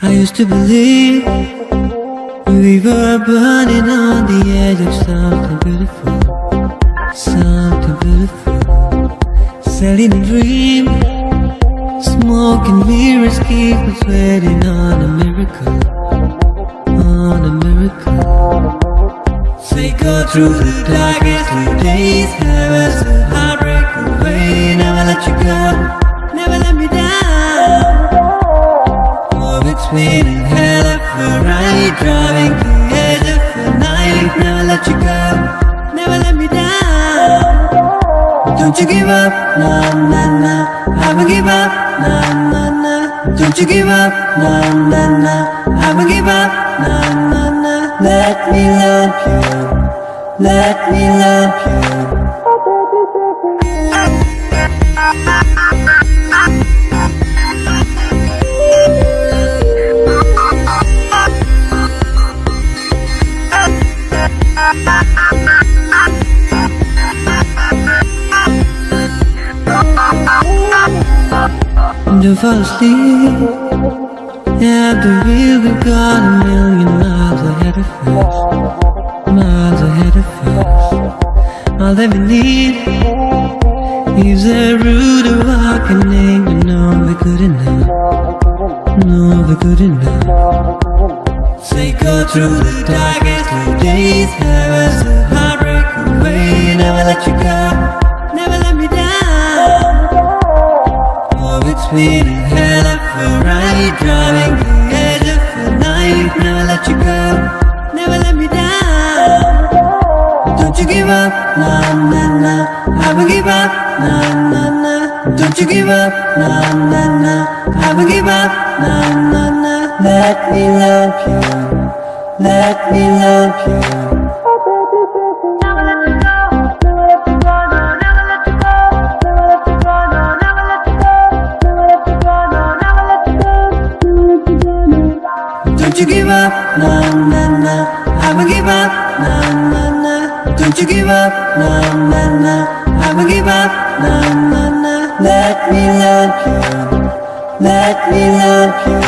I used to believe we were burning on the edge of something beautiful, something beautiful. Selling a dream, smoking mirrors keep us waiting on a miracle, on a miracle. Say go through the darkest of days, us a heartbreak away. Never let you go, A hell of a ride Driving the edge of the night. Never let you go, never let me down. Don't you give up, nah, nah, nah I won't give up, nah, nah, nah Don't you give up, nah, nah, nah I won't give up, nah, nah, nah Let me love you Let me love you Don't fall asleep wheel we've got a million miles ahead of us Miles ahead of us All that we need Is a root of and name You know we're good enough. No, we're good enough. Say go through the darkest days Have us a heartbreak away Never let you go Never let me down. Oh, it's been a hell of a ride Driving the edge of the night. Never let you go Never let me down. Don't you give up, nah, nah, nah I won't give up, nah, nah, nah Don't you give up, nah, nah, nah I won't give up, nah, nah, nah Let me love you Let me love you. Never let you go, never let you go, no, never let you go, never let you go, no, never let you go, never let you go, no, never let you go, never let you go, no. Don't you give up, nah, nah, nah I won't give up, nah, nah, nah Don't you give up, nah, nah, nah I won't give up, nah, nah, nah Let me love you. Let me love you